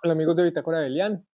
Hola amigos de Bitácora Belian.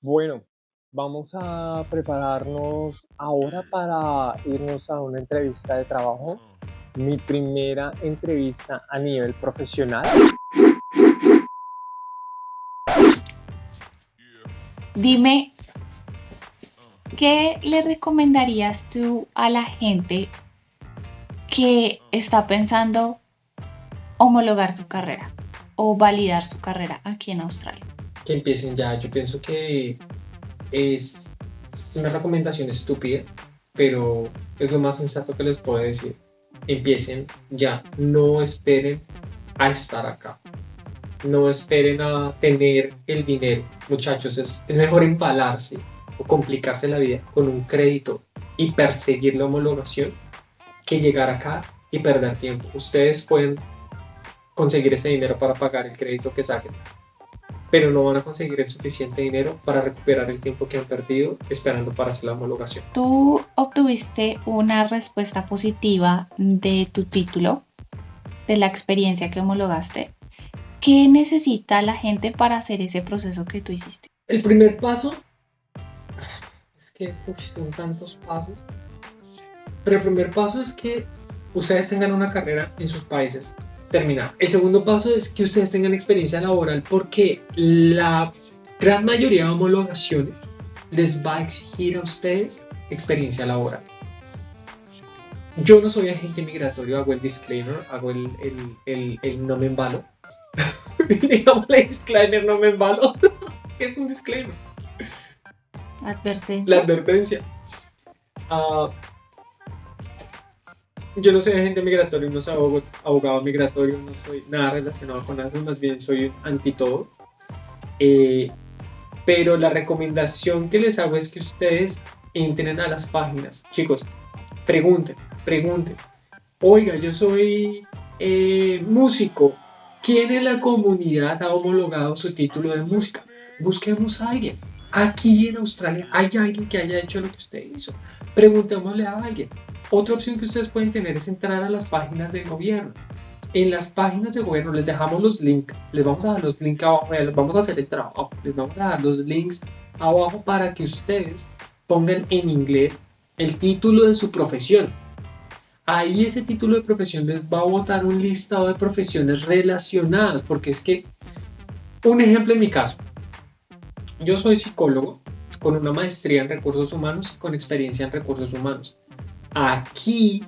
Bueno, vamos a prepararnos ahora para irnos a una entrevista de trabajo. Mi primera entrevista a nivel profesional. Dime, ¿qué le recomendarías tú a la gente que está pensando homologar su carrera o validar su carrera aquí en Australia? Que empiecen ya. Yo pienso que es una recomendación estúpida, pero es lo más sensato que les puedo decir. Empiecen ya. No esperen a estar acá. No esperen a tener el dinero. Muchachos, es, es mejor empalarse o complicarse la vida con un crédito y perseguir la homologación que llegar acá y perder tiempo. Ustedes pueden conseguir ese dinero para pagar el crédito que saquen, pero no van a conseguir el suficiente dinero para recuperar el tiempo que han perdido esperando para hacer la homologación. Tú obtuviste una respuesta positiva de tu título, de la experiencia que homologaste. ¿Qué necesita la gente para hacer ese proceso que tú hiciste? El primer paso es que son tantos pasos, pero el primer paso es que ustedes tengan una carrera en sus países terminar. El segundo paso es que ustedes tengan experiencia laboral porque la gran mayoría de homologaciones les va a exigir a ustedes experiencia laboral. Yo no soy agente migratorio, hago el disclaimer, hago el, el, el, el no me embalo. Digamos el disclaimer, no me embalo. ¿Qué es un disclaimer? Advertencia. La advertencia. Uh, yo no soy agente migratorio, no soy abogado, migratorio, no soy nada relacionado con eso, más bien soy anti todo. Eh, pero la recomendación que les hago es que ustedes entren a las páginas. Chicos, pregunten, pregunten. Oiga, yo soy eh, músico. ¿Quién en la comunidad ha homologado su título de música? Busquemos a alguien. Aquí en Australia hay alguien que haya hecho lo que usted hizo. Preguntémosle a alguien. Otra opción que ustedes pueden tener es entrar a las páginas del gobierno. En las páginas de gobierno les dejamos los links, les vamos a dar los links abajo, les vamos a hacer el trabajo, les vamos a dar los links abajo para que ustedes pongan en inglés el título de su profesión. Ahí ese título de profesión les va a botar un listado de profesiones relacionadas, porque es que, un ejemplo en mi caso, yo soy psicólogo con una maestría en recursos humanos y con experiencia en recursos humanos. Aquí,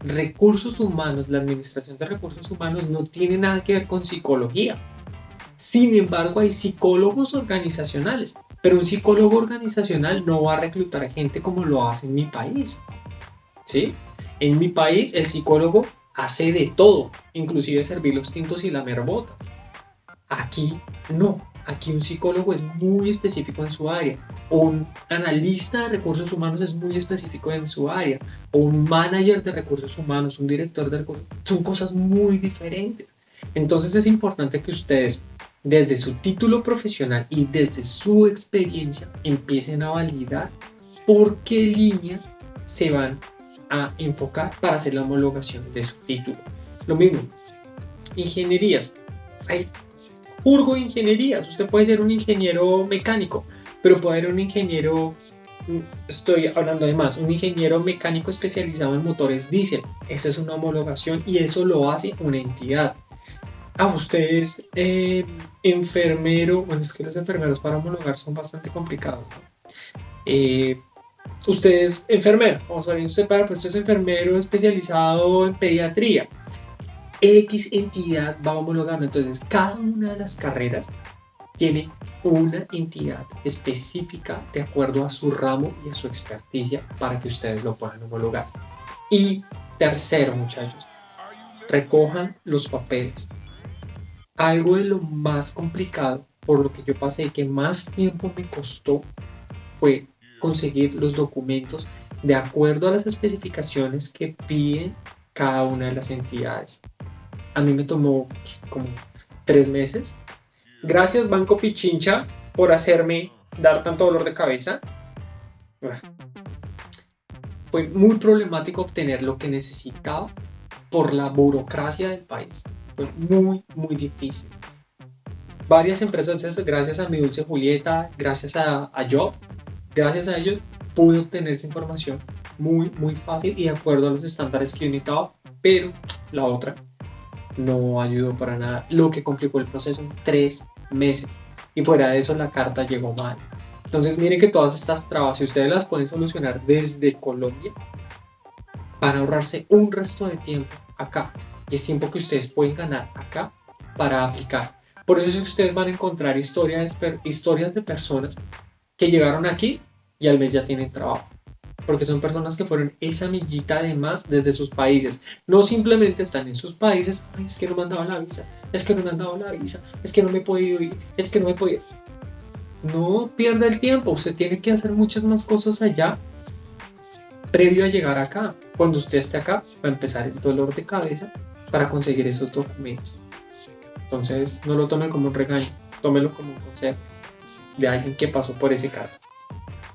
recursos humanos, la administración de recursos humanos no tiene nada que ver con psicología. Sin embargo, hay psicólogos organizacionales, pero un psicólogo organizacional no va a reclutar gente como lo hace en mi país. ¿Sí? En mi país, el psicólogo hace de todo, inclusive servir los tintos y la merbota. Aquí no. Aquí un psicólogo es muy específico en su área, un analista de recursos humanos es muy específico en su área, o un manager de recursos humanos, un director de recursos son cosas muy diferentes. Entonces es importante que ustedes desde su título profesional y desde su experiencia empiecen a validar por qué líneas se van a enfocar para hacer la homologación de su título. Lo mismo, ingenierías. Hay Urgo ingenierías. Usted puede ser un ingeniero mecánico, pero puede ser un ingeniero, estoy hablando de más, un ingeniero mecánico especializado en motores diésel. Esa es una homologación y eso lo hace una entidad. A ah, ustedes, eh, enfermero, bueno, es que los enfermeros para homologar son bastante complicados. Eh, usted es enfermero, vamos a ver, usted para, pues usted es enfermero especializado en pediatría X entidad va a homologarlo. Entonces, cada una de las carreras tiene una entidad específica de acuerdo a su ramo y a su experticia para que ustedes lo puedan homologar. Y tercero, muchachos, recojan los papeles. Algo de lo más complicado, por lo que yo pasé, que más tiempo me costó, fue conseguir los documentos de acuerdo a las especificaciones que piden cada una de las entidades a mí me tomó como tres meses. Gracias Banco Pichincha por hacerme dar tanto dolor de cabeza. Fue muy problemático obtener lo que necesitaba por la burocracia del país. Fue muy, muy difícil. varias empresas, gracias a mi dulce Julieta, gracias a, a Job, gracias a ellos, pude obtener esa información muy, muy fácil y de acuerdo a los estándares que yo necesitaba, pero la otra no ayudó para nada, lo que complicó el proceso en tres meses. Y fuera de eso, la carta llegó mal. Entonces, miren que todas estas trabas, si ustedes las pueden solucionar desde Colombia, para ahorrarse un resto de tiempo acá. Y es tiempo que ustedes pueden ganar acá para aplicar. Por eso es que ustedes van a encontrar historias, historias de personas que llegaron aquí y al mes ya tienen trabajo. Porque son personas que fueron esa millita de más desde sus países. No simplemente están en sus países, es que no me han dado la visa, es que no me han dado la visa, es que no me he podido ir, es que no me he podido. No pierda el tiempo, usted tiene que hacer muchas más cosas allá previo a llegar acá. Cuando usted esté acá, va a empezar el dolor de cabeza para conseguir esos documentos. Entonces, no lo tome como un regaño, tómelo como un consejo de alguien que pasó por ese caso.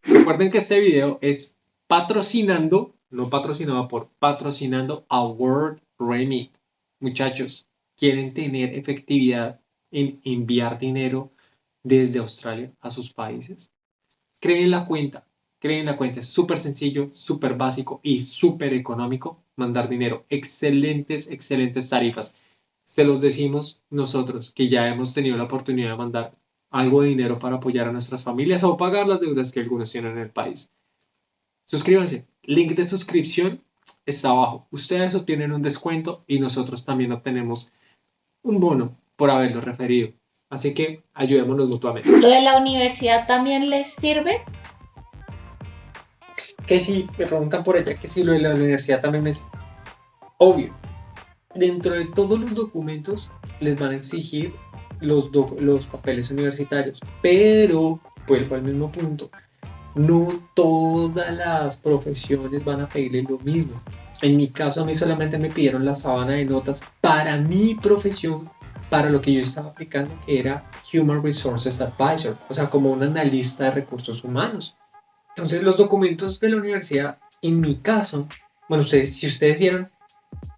Recuerden que este video es patrocinando, no patrocinado por, patrocinando a World Remit. Muchachos, quieren tener efectividad en enviar dinero desde Australia a sus países. Creen la cuenta, creen la cuenta, es súper sencillo, súper básico y súper económico mandar dinero. Excelentes, excelentes tarifas. Se los decimos nosotros que ya hemos tenido la oportunidad de mandar algo de dinero para apoyar a nuestras familias o pagar las deudas que algunos tienen en el país. Suscríbanse. Link de suscripción está abajo. Ustedes obtienen un descuento y nosotros también obtenemos un bono por haberlo referido. Así que ayudémonos mutuamente. ¿Lo de la universidad también les sirve? Que si, me preguntan por ella, que si lo de la universidad también es obvio. Dentro de todos los documentos les van a exigir los, los papeles universitarios, pero vuelvo al mismo punto, no todas las profesiones van a pedirle lo mismo. En mi caso, a mí solamente me pidieron la sábana de notas para mi profesión, para lo que yo estaba aplicando, que era Human Resources Advisor, o sea, como un analista de recursos humanos. Entonces, los documentos de la universidad, en mi caso, bueno, ustedes, si ustedes vieron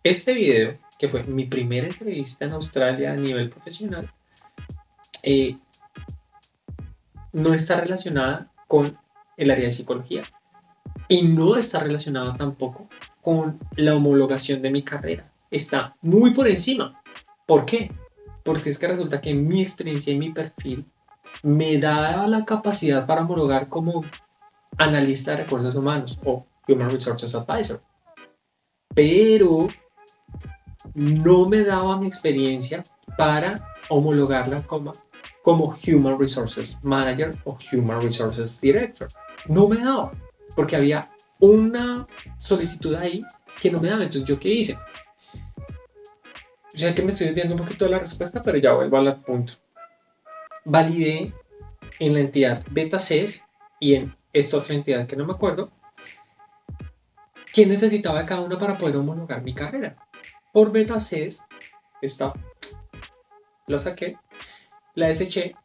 este video, que fue mi primera entrevista en Australia a nivel profesional, eh, no está relacionada con el área de psicología y no está relacionada tampoco con la homologación de mi carrera. Está muy por encima. ¿Por qué? Porque es que resulta que mi experiencia y mi perfil me da la capacidad para homologar como analista de recursos humanos o Human Resources Advisor. Pero no me daba mi experiencia para homologarla como como Human Resources Manager o Human Resources Director. No me daba, porque había una solicitud ahí que no me daba. Entonces, ¿yo qué hice? Ya que me estoy viendo un poquito de la respuesta, pero ya vuelvo al punto. Validé en la entidad BetaCES y en esta otra entidad que no me acuerdo, quién necesitaba cada una para poder homologar mi carrera. Por BetaCES, esta la saqué la deseché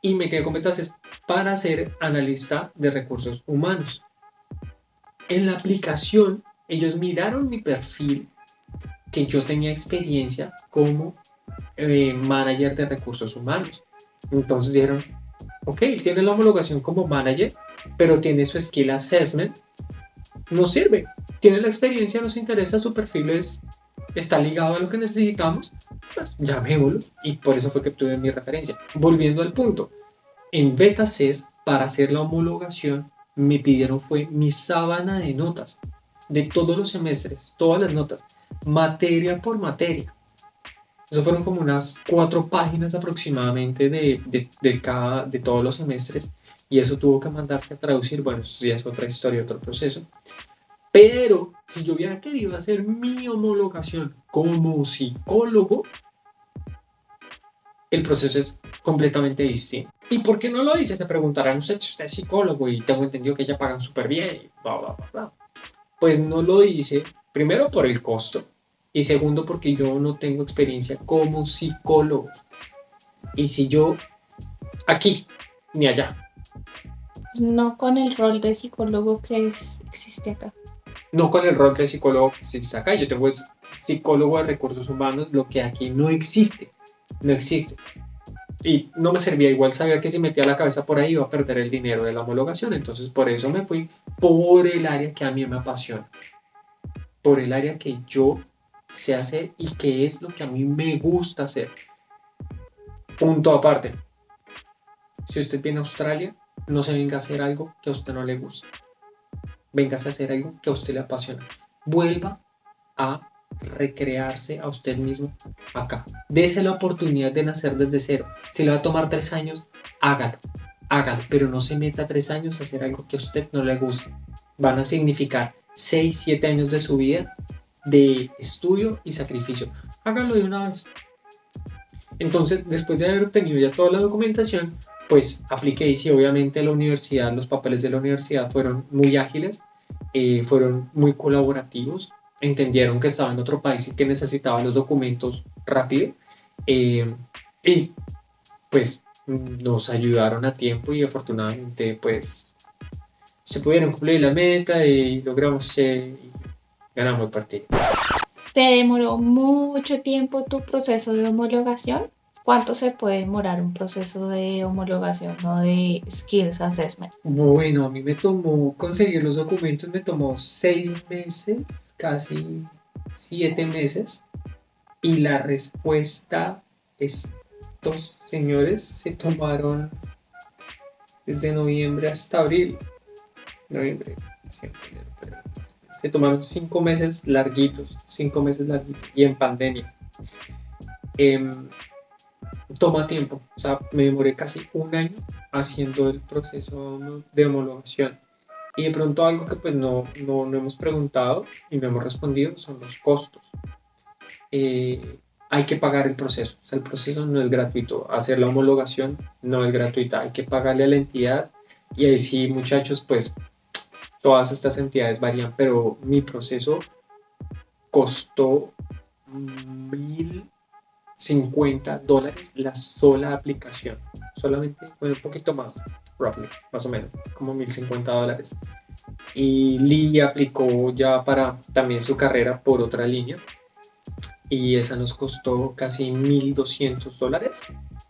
y me quedé con metas para ser analista de recursos humanos. En la aplicación, ellos miraron mi perfil, que yo tenía experiencia como eh, manager de recursos humanos. Entonces dijeron, ok, tiene la homologación como manager, pero tiene su skill assessment, no sirve. Tiene la experiencia, nos interesa, su perfil es está ligado a lo que necesitamos, pues llamémoslo. Y por eso fue que tuve mi referencia. Volviendo al punto, en beta CES, para hacer la homologación, me pidieron fue mi sábana de notas de todos los semestres, todas las notas, materia por materia. Eso fueron como unas cuatro páginas aproximadamente de, de, de, cada, de todos los semestres y eso tuvo que mandarse a traducir. Bueno, eso ya es otra historia, otro proceso. Pero si yo hubiera querido hacer mi homologación como psicólogo, el proceso es completamente distinto. ¿Y por qué no lo hice? Te preguntarán, usted, usted es psicólogo y tengo entendido que ya pagan súper bien y bla, bla, bla, bla. Pues no lo hice, primero por el costo y segundo porque yo no tengo experiencia como psicólogo. Y si yo aquí ni allá. No con el rol de psicólogo que existe acá no con el rol de psicólogo que existe acá. Yo tengo es psicólogo de recursos humanos, lo que aquí no existe. No existe. y no me servía, igual sabía que si metía la cabeza por ahí iba a perder el dinero de la homologación, entonces por eso me fui por el área que a mí me apasiona, por el área que yo sé hacer y que es lo que a mí me gusta hacer. Punto aparte. Si usted viene a Australia, no se venga a hacer algo que a usted no le gusta. Venga a hacer algo que a usted le apasiona. Vuelva a recrearse a usted mismo acá. Dese la oportunidad de nacer desde cero. Si le va a tomar tres años, hágalo. Hágalo, pero no se meta tres años a hacer algo que a usted no le guste. Van a significar seis, siete años de su vida de estudio y sacrificio. Hágalo de una vez. Entonces, después de haber obtenido ya toda la documentación, pues apliqué y si obviamente la universidad, los papeles de la universidad fueron muy ágiles, eh, fueron muy colaborativos, entendieron que estaba en otro país y que necesitaba los documentos rápido eh, y pues nos ayudaron a tiempo y afortunadamente pues se pudieron cumplir la meta y logramos eh, ganamos el partido. ¿Te demoró mucho tiempo tu proceso de homologación? ¿Cuánto se puede demorar un proceso de homologación o de Skills Assessment? Bueno, a mí me tomó conseguir los documentos, me tomó seis meses casi siete meses y la respuesta, estos señores se tomaron desde noviembre hasta abril. Noviembre, se tomaron cinco meses larguitos, cinco meses larguitos y en pandemia. Em, toma tiempo, o sea, me demoré casi un año haciendo el proceso de homologación. Y de pronto algo que pues no, no, no hemos preguntado y no hemos respondido son los costos. Eh, hay que pagar el proceso, o sea, el proceso no es gratuito, hacer la homologación no es gratuita, hay que pagarle a la entidad y ahí sí muchachos pues todas estas entidades varían, pero mi proceso costó 1.050 dólares la sola aplicación, solamente, bueno, un poquito más, roughly, más o menos, como 1050 dólares. Y Lee aplicó ya para también su carrera por otra línea y esa nos costó casi 1200 dólares.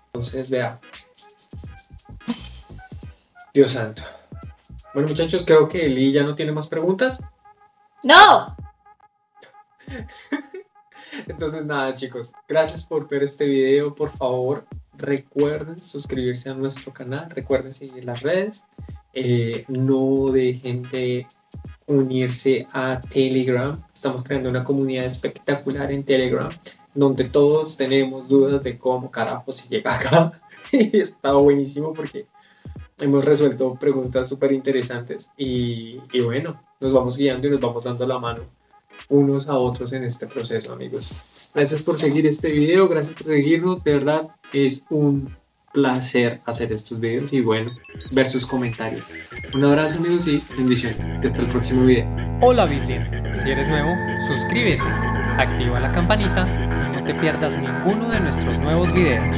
Entonces, vea. Dios santo. Bueno, muchachos, creo que Lee ya no tiene más preguntas. ¡No! Entonces, nada, chicos, gracias por ver este video. Por favor, recuerden suscribirse a nuestro canal, recuerden seguir las redes, eh, no dejen de unirse a Telegram. Estamos creando una comunidad espectacular en Telegram donde todos tenemos dudas de cómo carajo se llega acá. y está buenísimo porque hemos resuelto preguntas súper interesantes y, y bueno, nos vamos guiando y nos vamos dando la mano unos a otros en este proceso, amigos. Gracias por seguir este video, gracias por seguirnos, de verdad es un placer hacer estos videos y bueno, ver sus comentarios. Un abrazo amigos y bendiciones. Hasta el próximo video. Hola Bitlian, si eres nuevo, suscríbete, activa la campanita y no te pierdas ninguno de nuestros nuevos videos.